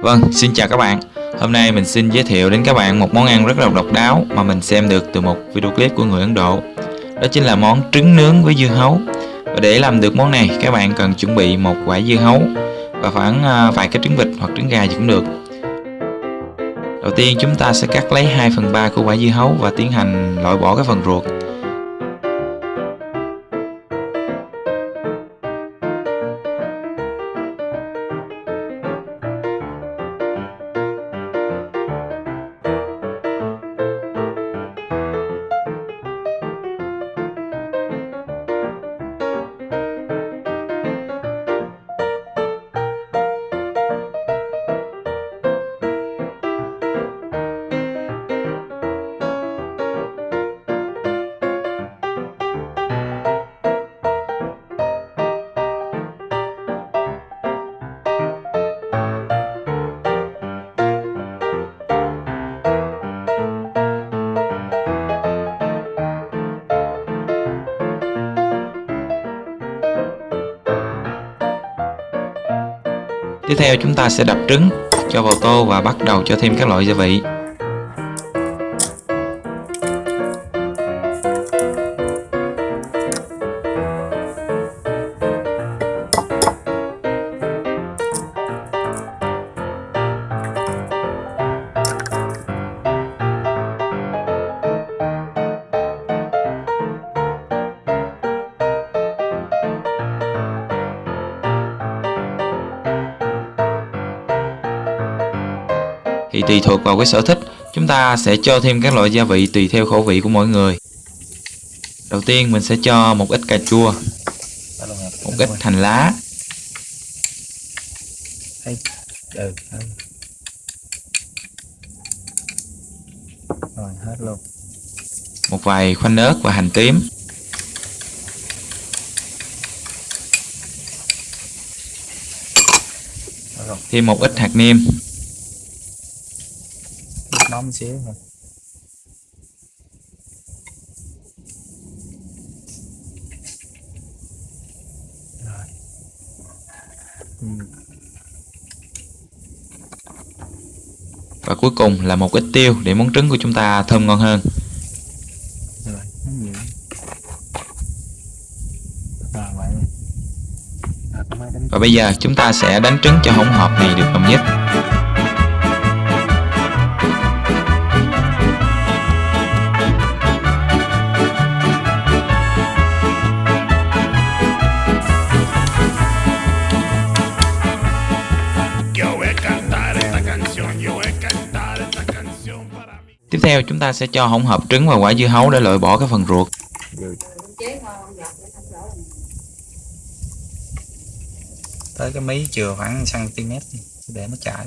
Vâng, xin chào các bạn. Hôm nay mình xin giới thiệu đến các bạn một món ăn rất là độc đáo mà mình xem được từ một video clip của người Ấn Độ. Đó chính là món trứng nướng với dưa hấu. Và để làm được món này, các bạn cần chuẩn bị một quả dưa hấu và khoảng à, vài cái trứng vịt hoặc trứng gà gì cũng được. Đầu tiên chúng ta sẽ cắt lấy 2 phần 3 của quả dưa hấu và tiến hành loại bỏ cái phần ruột. Tiếp theo chúng ta sẽ đập trứng cho vào tô và bắt đầu cho thêm các loại gia vị. Tùy thuộc vào cái sở thích. Chúng ta sẽ cho thêm các loại gia vị tùy theo khẩu vị của mỗi người. Đầu tiên, mình sẽ cho một ít cà chua, một ít hành lá. Rồi hết luôn một vài khoanh ớt và hành tím. Thêm một ít hạt nêm nóng xíu thôi. Rồi. Ừ. và cuối cùng là một ít tiêu để món trứng của chúng ta thơm ngon hơn. Rồi nó và bây giờ chúng ta sẽ đánh trứng cho hỗn hợp này được đồng nhất tiếp theo chúng ta sẽ cho hỗn hợp trứng và quả dưa hấu để loại bỏ cái phần ruột. Tới cái mí chừa khoảng cm để nó chảy.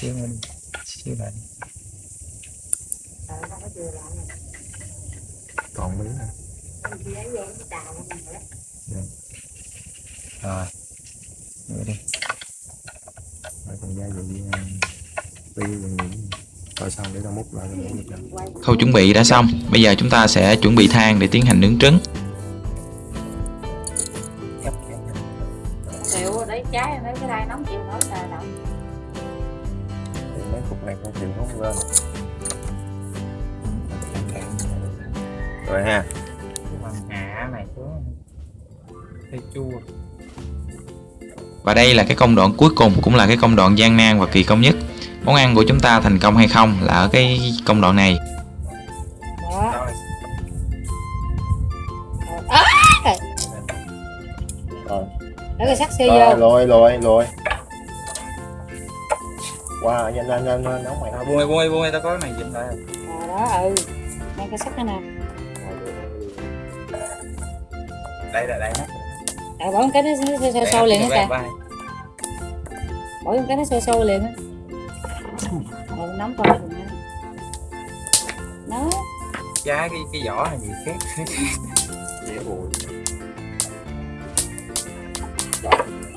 Xíu đi xíu lại còn mí nữa. Rồi nữa đi. Rồi còn gia vị rồi xong để múc lại khâu chuẩn bị đã xong. Bây giờ chúng ta sẽ chuẩn bị than để tiến hành nướng trứng. Cắt kẹp. chịu đấy trái mấy cái đai nóng chịu nói là động Thì mấy cục này không chịu hút lên. Rồi ha. Và đây là cái công đoạn cuối cùng cũng là cái công đoạn gian nan và kỳ công nhất món ăn của chúng ta thành công hay không là ở cái công đoạn này. Đó. Rồi. Rồi để cái xi rồi vô. rồi rồi rồi wow nhanh nhanh nhanh nhanh nóng mày thôi buông buông buông tao có cái này dính lại à, đó ừ. Mang cái sắc này nè. Đây là đây. À, bỏ một cái nó sôi sôi liền hết kìa. bỏ một cái nó sôi sôi liền á giá cái cái vỏ này gì khác. Dễ bụi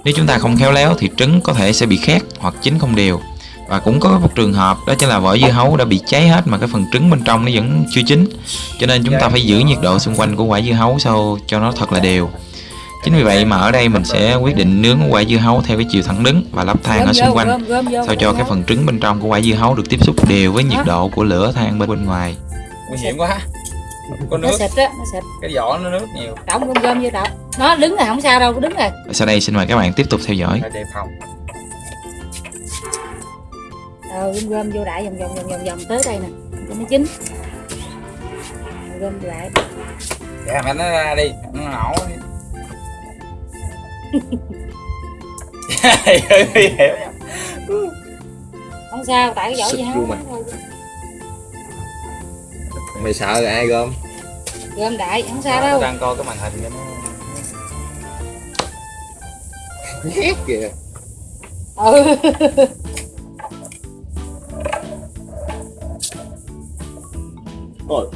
nếu chúng ta không khéo léo thì trứng có thể sẽ bị khét hoặc chín không đều. Và cũng có một trường hợp đó chính là vỏ dưa hấu đã bị cháy hết mà cái phần trứng bên trong nó vẫn chưa chín. Cho nên chúng ta phải giữ nhiệt độ xung quanh của quả dưa hấu sao cho nó thật là đều. Chính vì vậy mà ở đây mình sẽ quyết định nướng quả dưa hấu theo cái chiều thẳng đứng và lắp than ở xung quanh. sao cho cái phần trứng bên trong của quả dưa hấu được tiếp xúc đều với nhiệt độ của lửa than bên bên ngoài. Nguy hiểm quá. Có nó nước xịt á nó xịt cái vỏ nó nước nhiều. Đóng gom gom vô đậu nó đứng rồi không sao đâu đứng rồi. Sau đây xin mời các bạn tiếp tục theo dõi. đề phòng. Ờ gom gom vô đại vòng vòng vòng vòng vòng tới đây nè. Cho nó chín. Gom lại dạ mà nó ra đi nó nổ đi. Nguy hiểm không? Sao tại cái vỏ gì mặt. Mày sợ rồi ai gom? Gom đại không sao đâu. đang coi cái màn hình cho nó ghét kìa. Ừ. Ôi.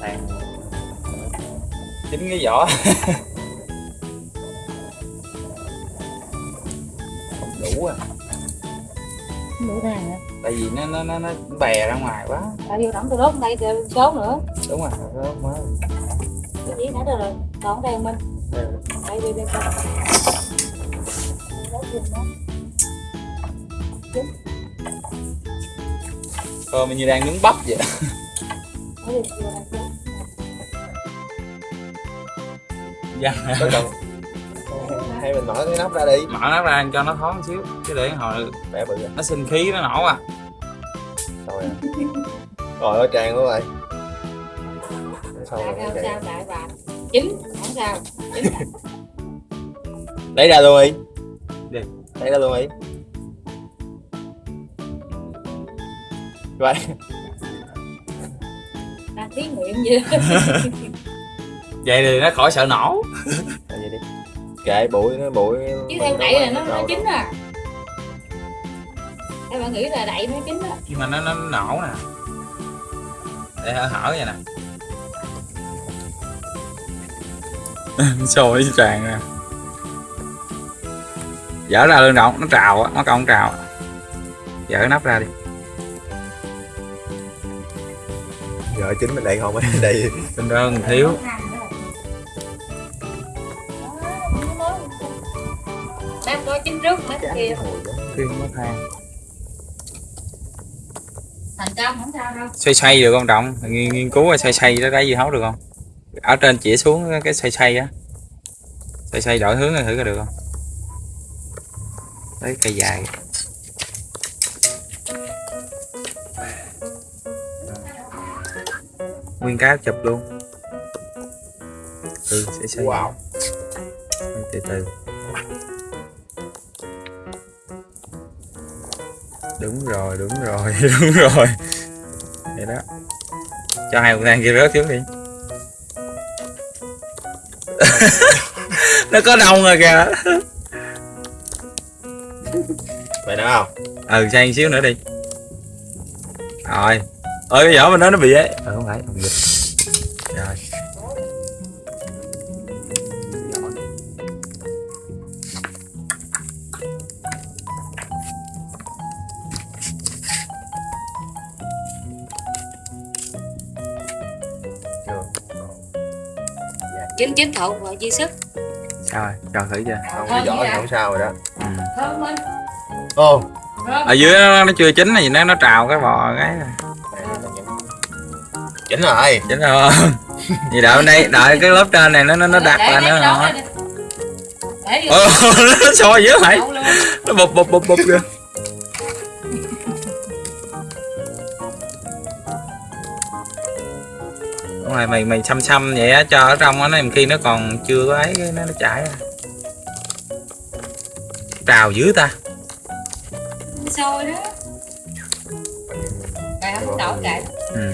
Tàn. Chính cái vỏ nó nó nó bè ra ngoài quá. Tại vô đóng tôi đốt đây số nữa. Đúng rồi đó mới cái gì nãy rồi còn đây mình đây đây đây coi đốt giùm nó. thôi mình như đang nướng bắp vậy. Đây dạ. Hay mình mở cái nắp ra đi. Mở nó ra cho nó thoáng xíu chứ để hồi bẻ bự nó sinh khí nó nổ à rồi à. rồi ơi tràn luôn rồi xong rồi không sao đại bà? Chín không sao. Chín. Lấy ra luôn đi. Đi. lấy ra luôn đi. Vậy. Đang tiếng miệng gì vậy thì nó khỏi sợ nổ. Gì đi. Kệ bụi nó bụi chứ theo đậy là nó nó chín à em bạn nghĩ là đậy nó chín á nhưng mà nó nó nổ nè. Để hở hở vậy nè. Sôi tràn ra dở ra luôn động nó trào á nó còn trào dở nắp ra đi. Giờ chính mình đây không ở đây tinh đơn thiếu. Đang coi chín trước mấy cái kia thêm mất than thành công không sao đâu. Xoay xoay được không trọng nghiên, nghiên cứu xoay xoay nó đáy dưa hấu được không? Ở trên chỉ xuống cái xoay xoay á. Xoay xoay đổi hướng thử coi được không? Lấy cây dài. Nguyên cá chụp luôn. Ừ xoay xoay. Wow. Từ từ đúng rồi đúng rồi đúng rồi. Vậy đó. Cho hai con than kia rớt xuống đi. Nó có đông rồi kìa. Vậy nữa không? Ừ sang xíu nữa đi. Rồi. Ơi cái vỏ mình nói nó bị ấy. Ừ không phải không dịch chín chín thậu rồi dư sức. Sao rồi cho thử chưa? Không vỏ thì không sao rồi đó. Ừ. thơm lên ô. Ở dưới nó, nó chưa chín thì nó nó trào cái bò cái. Chỉnh rồi. Chín rồi. Gì đợi bên đây đợi cái lớp trên này nó nó nó đặt nè. để vô. Ờ, nó sôi dữ vậy. Nó bụp bụp bụp bụp kìa rồi mày mày xăm xăm vậy á cho ở trong á nó khi nó còn chưa có ấy cái nó nó chảy ra trào dữ ta. Sôi đó. Cài không đậu cài ừ.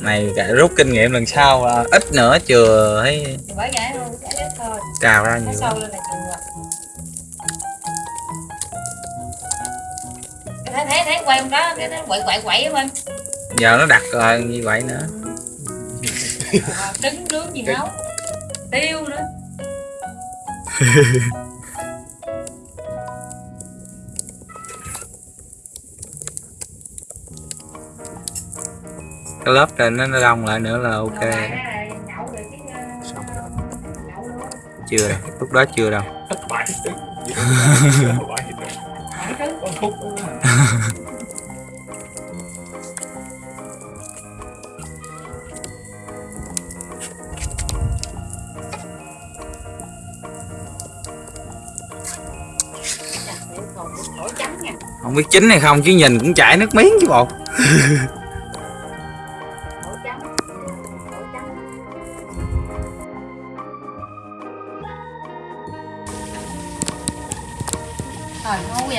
này cả rút kinh nghiệm lần sau là ít nữa chừa thấy bởi vậy thôi chả ít thôi. Trào ra nhiều sôi lên là thấy thấy thấy quay không đó cái nó quậy quậy quậy á bên giờ nó đặt rồi như vậy nữa Ờ, trứng nướng gì nấu tiêu nữa. Cái lớp trên nó nó đông lại nữa là ok. Xong rồi. chưa đâu lúc đó chưa đâu không biết chín hay không chứ nhìn cũng chảy nước miếng chứ bộ. Trời ngu vậy?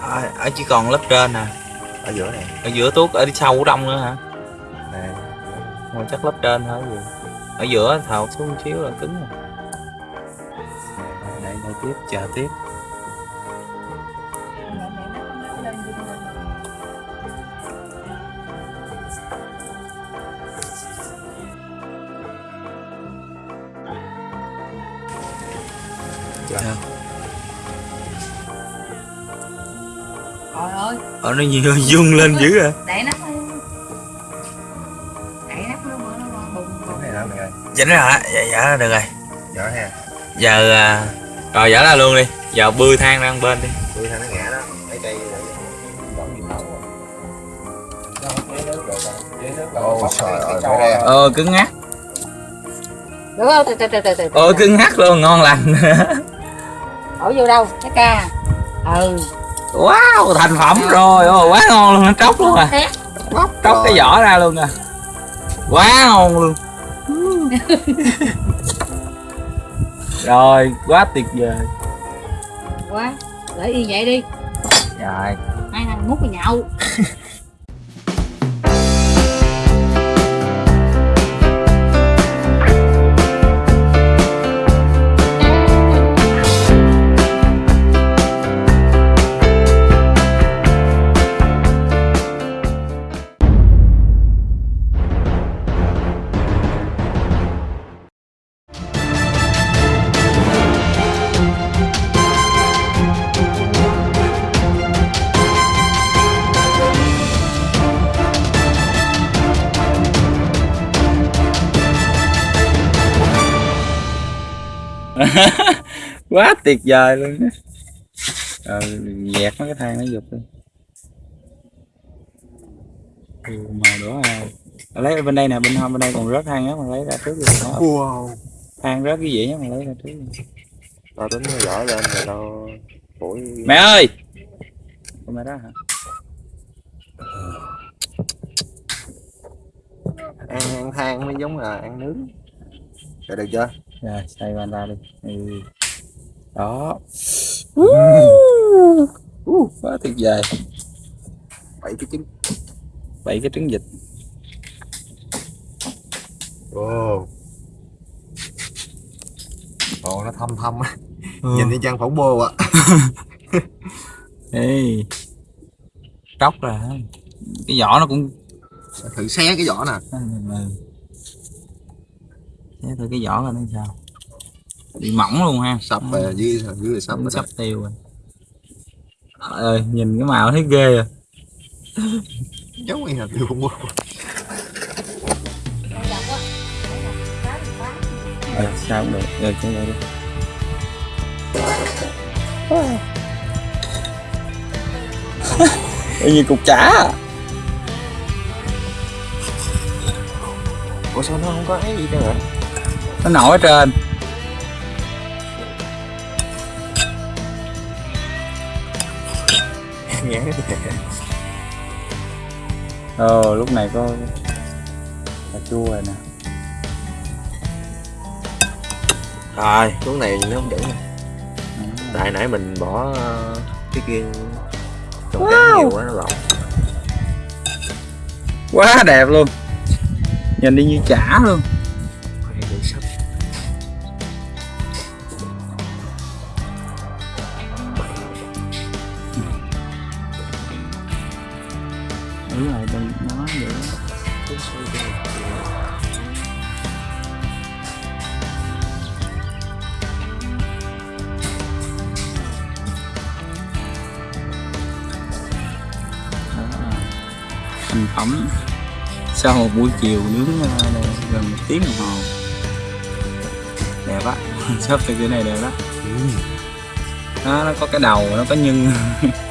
Ở, ở chỉ còn lớp trên nè. Ở giữa này. Ở giữa tuốt ở đi sau của đông nữa hả? Thôi chắc lớp trên thôi. gì ở giữa thầu xuống một xíu là cứng rồi. Đây đây tiếp chờ tiếp. Trời ơi. Ở nó nhiều dương lên dữ à. Đẩy nắp dính rồi hả? Dạ dạ được rồi. Nhỏ ha giờ à, rồi dở ra luôn đi. Giờ bươi than ra bên đi. Tôi thằng nó ngã đó. Mấy cây ờ cứng ngắt. Được không? Từ từ từ từ từ ờ cứng ngắt luôn ngon lành. Đổ vô đâu? Cái ca. Ừ. Wow thành phẩm rồi. Ôi quá ngon luôn nó tróc luôn à. Tét tróc cái vỏ ra luôn à. Quá ngon luôn rồi quá tuyệt vời. Quá Để y vậy đi. Rồi. Hai thằng múc vào nhậu quá tuyệt vời luôn á. Rồi dẹt mấy cái thang nó giục đi. Ừ, màu đỏ à lấy bên đây nè bên hông bên đây còn rớt than á mà lấy ra trước rồi đó. wow. Than rớt cái gì á mà lấy ra trước rồi. tao tính nó giỏi lên rồi tao phổi mẹ ơi! Con mẹ đó hả? Ăn ăn than mới giống là ăn nướng. Rồi được chưa rồi xay van ra đi ừ. đó uh, quá tuyệt vời bảy cái trứng bảy cái trứng vịt ồ ồ nó thâm thâm á Ừ. nhìn như trang phẫu bô ạ Ê. tróc hả? cái vỏ nó cũng thử xé cái vỏ nè ừ. Thế thôi cái vỏ là nó sao? Bị mỏng luôn ha. Sập về dưới dưới sập sắp tiêu rồi. Trời ơi nhìn cái màu thấy ghê à. Giống như là tiêu phẫu bô ờ sao cũng được. Rồi cũng vậy đi. Như cục chả? Ủa sao nó không có ấy gì đâu hả nó nổi ở trên. Ờ lúc này có cà chua rồi nè. Rồi xuống này nó không chuẩn tại nãy mình bỏ ờ, cái kia trong wow. nhiều quá nó lộn. Quá đẹp luôn. Nhìn đi như chả luôn đúng rồi đừng nó vậy. Thành phẩm. Sau một buổi chiều nướng ờ, gần một tiếng đồng hồ. Đẹp á. Sắp từ cái này đẹp đó. Ừ. nó, nó có cái đầu nó có nhân.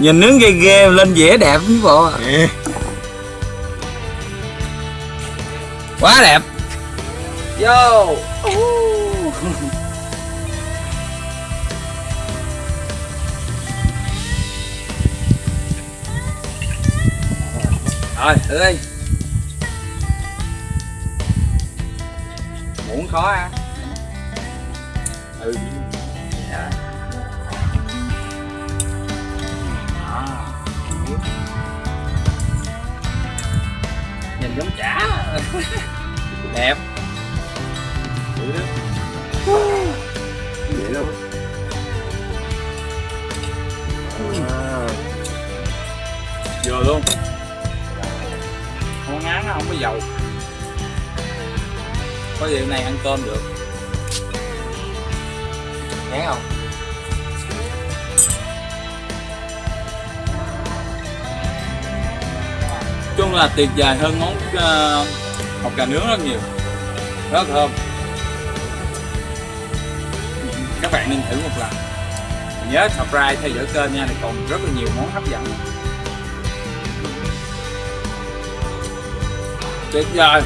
nhìn nướng ghê ghê lên dễ đẹp chứ bộ. Quá đẹp. Vô. Rồi thử đi. Muốn khó à ừ nhìn giống chả. Đẹp. Thử đi. vậy đâu vừa luôn. Món ngán nó không có dầu. Có gì hôm nay ăn cơm được? Ngán không? Chung là tuyệt vời hơn món uh, hột cà nướng rất nhiều. Rất thơm. Các bạn nên thử một lần. Nhớ subscribe theo dõi kênh nha thì còn rất là nhiều món hấp dẫn. Tuyệt vời